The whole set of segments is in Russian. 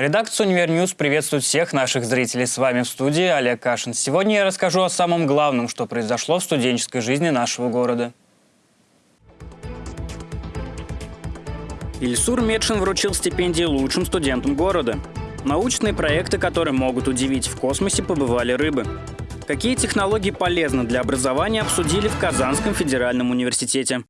Редакция «Univer News» приветствует всех наших зрителей. С вами в студии Олег Кашин. Сегодня я расскажу о самом главном, что произошло в студенческой жизни нашего города. Ильсур Метшин вручил стипендии лучшим студентам города. Научные проекты, которые могут удивить в космосе, побывали рыбы. Какие технологии полезны для образования, обсудили в Казанском федеральном университете.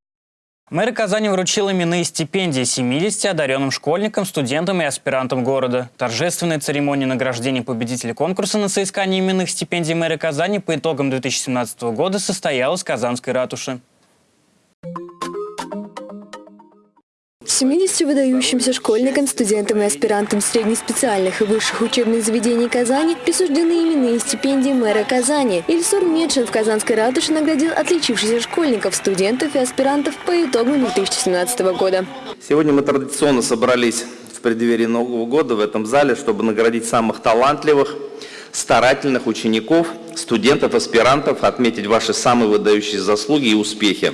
Мэр Казани вручил именные стипендии 70 одаренным школьникам, студентам и аспирантам города. Торжественная церемония награждения победителей конкурса на соискание именных стипендий мэра Казани по итогам 2017 года состоялась в Казанской ратуше. 70 выдающимся школьникам, студентам и аспирантам среднеспециальных и высших учебных заведений Казани присуждены именные стипендии мэра Казани. Ильсур Медшин в Казанской ратуше наградил отличившихся школьников, студентов и аспирантов по итогам 2017 года. Сегодня мы традиционно собрались в преддверии Нового года в этом зале, чтобы наградить самых талантливых, старательных учеников, студентов, аспирантов, отметить ваши самые выдающиеся заслуги и успехи.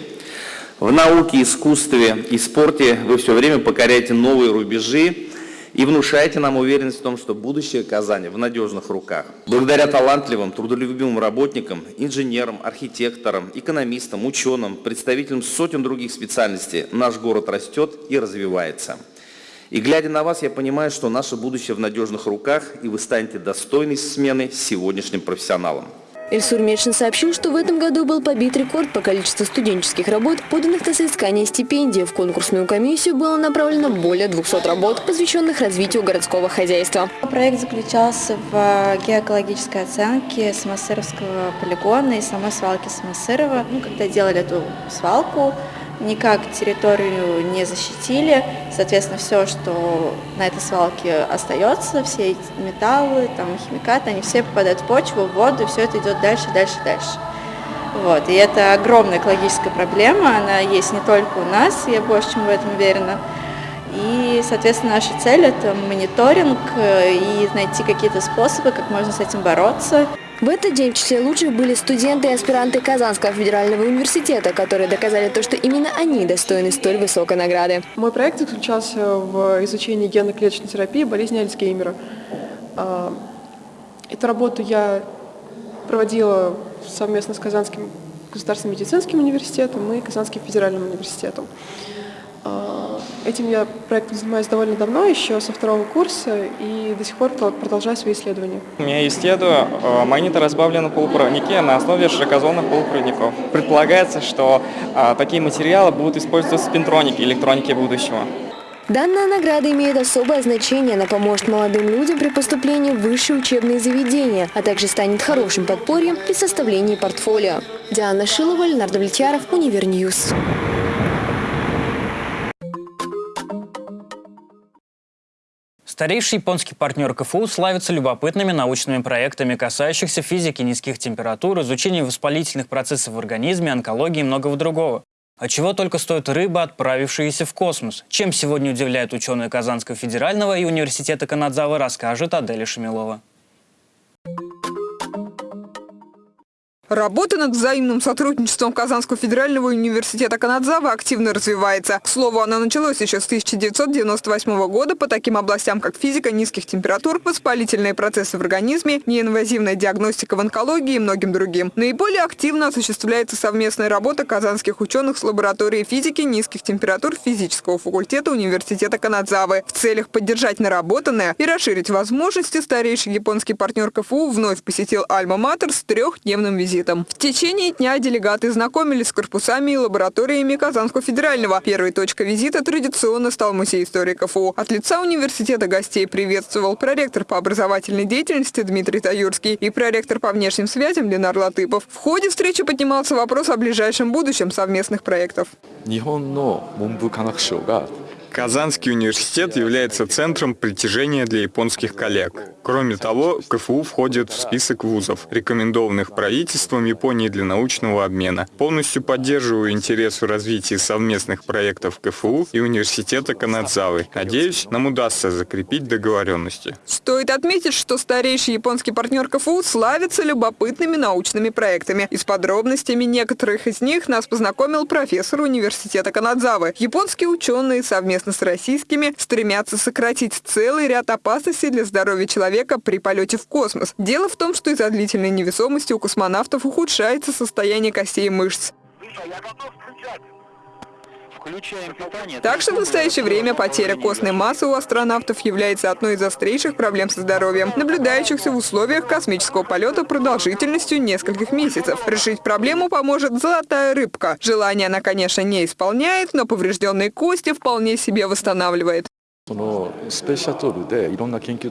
В науке, искусстве и спорте вы все время покоряете новые рубежи и внушаете нам уверенность в том, что будущее Казани в надежных руках. Благодаря талантливым, трудолюбивым работникам, инженерам, архитекторам, экономистам, ученым, представителям сотен других специальностей наш город растет и развивается. И глядя на вас, я понимаю, что наше будущее в надежных руках, и вы станете достойной смены сегодняшним профессионалом. Эльсур Мечин сообщил, что в этом году был побит рекорд по количеству студенческих работ, поданных на соискание стипендии. В конкурсную комиссию было направлено более 200 работ, посвященных развитию городского хозяйства. Проект заключался в геокологической оценке Самосыровского полигона и самой свалки Самосырова. Ну, когда делали эту свалку, никак территорию не защитили. Соответственно, все, что на этой свалке остается, все эти металлы, там, химикаты, они все попадают в почву, в воду, и все это идет дальше, дальше, дальше. Вот. И это огромная экологическая проблема, она есть не только у нас, я больше чем в этом уверена. И, соответственно, наша цель – это мониторинг э, и найти какие-то способы, как можно с этим бороться. В этот день в числе лучших были студенты и аспиранты Казанского федерального университета, которые доказали то, что именно они достойны столь высокой награды. Мой проект заключался в изучении генно-клеточной терапии болезни Альцгеймера. А, эту работу я проводила совместно с Казанским государственным медицинским университетом и Казанским федеральным университетом. А, этим я проектом занимаюсь довольно давно, еще со второго курса, и до сих пор продолжаю свои исследования. Я исследую э, магниторазбавленные полупроводники на основе широкозонных полупроводников. Предполагается, что э, такие материалы будут использоваться в спинтронике, электронике будущего. Данная награда имеет особое значение, она поможет молодым людям при поступлении в высшие учебные заведения, а также станет хорошим подпорьем при составлении портфолио. Диана Шилова, Ленар Довлетьяров, Univer News. Старейший японский партнер КФУ славится любопытными научными проектами, касающихся физики низких температур, изучения воспалительных процессов в организме, онкологии и многого другого. А чего только стоит рыба, отправившаяся в космос? Чем сегодня удивляют ученые Казанского федерального и университета Канадзавы, расскажет Аделя Шамилова. Работа над взаимным сотрудничеством Казанского федерального университета Канадзава активно развивается. К слову, она началась еще с 1998 года по таким областям, как физика низких температур, воспалительные процессы в организме, неинвазивная диагностика в онкологии и многим другим. Наиболее активно осуществляется совместная работа казанских ученых с лабораторией физики низких температур физического факультета университета Канадзавы в целях поддержать наработанное и расширить возможности старейший японский партнер КФУ вновь посетил Альма-Матер с трехдневным визитом визитом. В течение дня делегаты знакомились с корпусами и лабораториями Казанского федерального. Первой точкой визита традиционно стал музей истории КФУ. От лица университета гостей приветствовал проректор по образовательной деятельности Дмитрий Таюрский и проректор по внешним связям Ленар Латыпов. В ходе встречи поднимался вопрос о ближайшем будущем совместных проектов. Казанский университет является центром притяжения для японских коллег. Кроме того, КФУ входит в список вузов, рекомендованных правительством Японии для научного обмена. Полностью поддерживаю интерес в развитии совместных проектов КФУ и университета Канадзавы. Надеюсь, нам удастся закрепить договоренности. Стоит отметить, что старейший японский партнер КФУ славится любопытными научными проектами. И с подробностями некоторых из них нас познакомил профессор университета Канадзавы. Японские ученые совместно с российскими стремятся сократить целый ряд опасностей для здоровья человека при полете в космос. Дело в том, что из-за длительной невесомости у космонавтов ухудшается состояние костей и мышц. Так что в настоящее время потеря костной массы у астронавтов является одной из острейших проблем со здоровьем, наблюдающихся в условиях космического полета продолжительностью нескольких месяцев. Решить проблему поможет золотая рыбка. Желание она, конечно, не исполняет, но поврежденные кости вполне себе восстанавливает.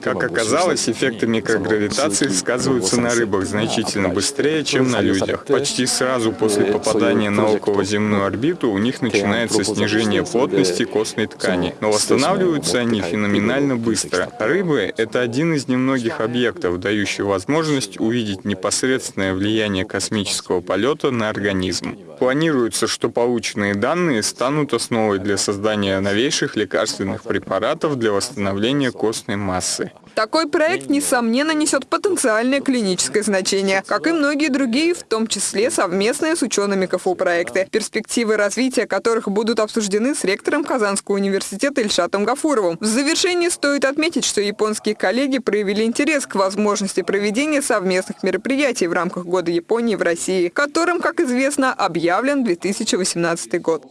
Как оказалось, эффекты микрогравитации сказываются на рыбах значительно быстрее, чем на людях. Почти сразу после попадания на околоземную орбиту у них начинается снижение плотности костной ткани, но восстанавливаются они феноменально быстро. Рыбы — это один из немногих объектов, дающий возможность увидеть непосредственное влияние космического полета на организм. Планируется, что полученные данные станут основой для создания новейших лекарственных препаратов препаратов для восстановления костной массы. Такой проект, несомненно, несет потенциальное клиническое значение, как и многие другие, в том числе совместные с учеными КФУ проекты, перспективы развития которых будут обсуждены с ректором Казанского университета Ильшатом Гафуровым. В завершении стоит отметить, что японские коллеги проявили интерес к возможности проведения совместных мероприятий в рамках Года Японии в России, которым, как известно, объявлен 2018 год.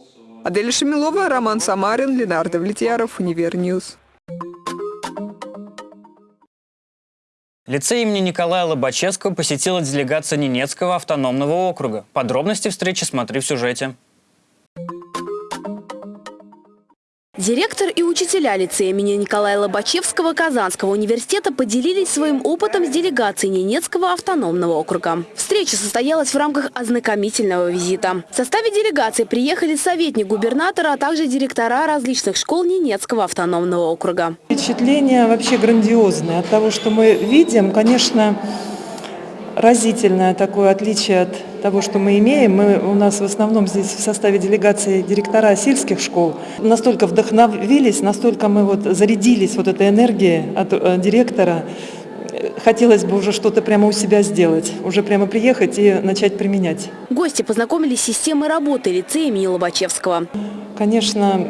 Аделя Шамилова, Роман Самарин, Ленар Довлетьяров, Univer News. Лицей имени Николая Лобачевского посетила делегация Ненецкого автономного округа. Подробности встречи смотри в сюжете. Директор и учителя лицея имени Николая Лобачевского Казанского университета поделились своим опытом с делегацией Ненецкого автономного округа. Встреча состоялась в рамках ознакомительного визита. В составе делегации приехали советник губернатора, а также директора различных школ Ненецкого автономного округа. Впечатление вообще грандиозное. От того, что мы видим, конечно, разительное такое отличие от того, что мы имеем. Мы, у нас в основном здесь в составе делегации директора сельских школ. Настолько вдохновились, настолько мы вот зарядились вот этой энергией от э, директора. Хотелось бы уже что-то прямо у себя сделать, уже прямо приехать и начать применять. Гости познакомились с системой работы лицея имени Лобачевского. Конечно,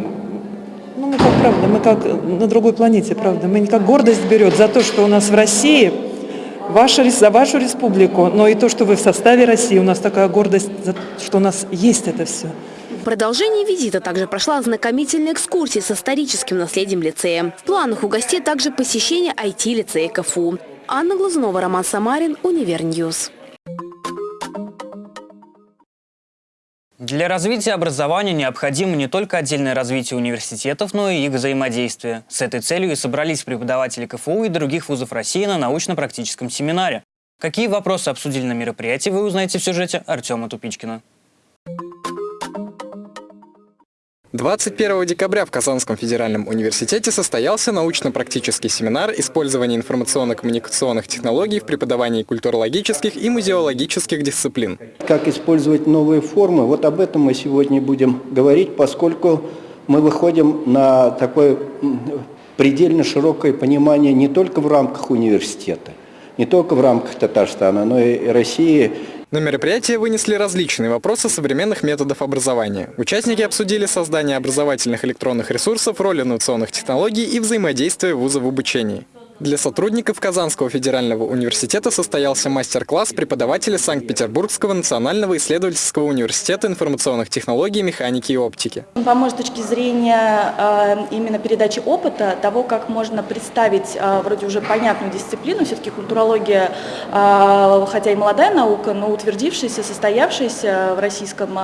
ну, мы как правда, мы как на другой планете, правда. Мы не как гордость берет за то, что у нас в России – ваша, за вашу республику, но и то, что вы в составе России. У нас такая гордость, что у нас есть это все. В продолжении визита также прошла ознакомительная экскурсия с историческим наследием лицея. В планах у гостей также посещение IT-лицея КФУ. Анна Глазунова, Роман Самарин, Univer News. Для развития образования необходимо не только отдельное развитие университетов, но и их взаимодействие. С этой целью и собрались преподаватели КФУ и других вузов России на научно-практическом семинаре. Какие вопросы обсудили на мероприятии, вы узнаете в сюжете Артема Тупичкина. 21 декабря в Казанском федеральном университете состоялся научно-практический семинар «Использование информационно-коммуникационных технологий в преподавании культурологических и музеологических дисциплин». Как использовать новые формы, вот об этом мы сегодня будем говорить, поскольку мы выходим на такое предельно широкое понимание не только в рамках университета, не только в рамках Татарстана, но и России, на мероприятие вынесли различные вопросы современных методов образования. Участники обсудили создание образовательных электронных ресурсов, роль инновационных технологий и взаимодействие вуза в обучении. Для сотрудников Казанского федерального университета состоялся мастер-класс преподавателя Санкт-Петербургского национального исследовательского университета информационных технологий, механики и оптики. Он поможет с точки зрения э, именно передачи опыта, того, как можно представить э, вроде уже понятную дисциплину, все-таки культурология, э, хотя и молодая наука, но утвердившаяся, состоявшаяся в российском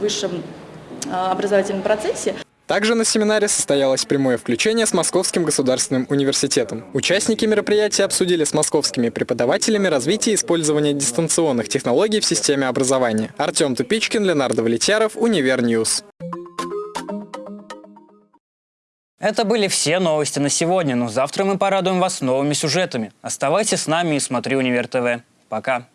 высшем образовательном процессе. Также на семинаре состоялось прямое включение с Московским государственным университетом. Участники мероприятия обсудили с московскими преподавателями развитие и использование дистанционных технологий в системе образования. Артем Тупичкин, Ленар Давлетьяров, Универ News. Это были все новости на сегодня, но завтра мы порадуем вас новыми сюжетами. Оставайтесь с нами и смотри Универ ТВ. Пока.